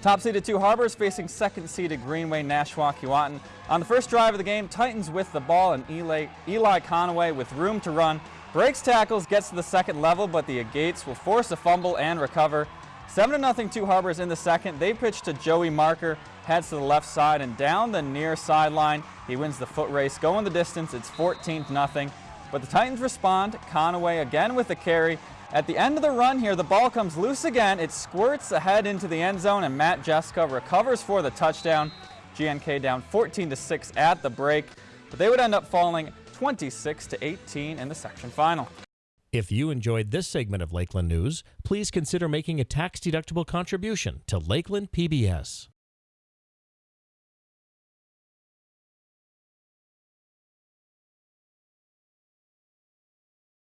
Top seeded two Harbors facing second seeded Greenway Nashwauk Keewatin. On the first drive of the game, Titans with the ball and Eli, Eli Conaway with room to run. Breaks tackles, gets to the second level, but the Agates will force a fumble and recover. 7-0 two Harbors in the second. They pitch to Joey Marker, heads to the left side and down the near sideline. He wins the foot race, going the distance. It's 14-0. But the Titans respond. Conaway again with the carry. At the end of the run here, the ball comes loose again. It squirts ahead into the end zone, and Matt Jessica recovers for the touchdown. GNK down 14 to 6 at the break, but they would end up falling 26 to 18 in the section final. If you enjoyed this segment of Lakeland News, please consider making a tax-deductible contribution to Lakeland PBS.